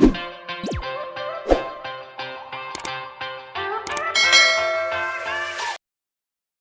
you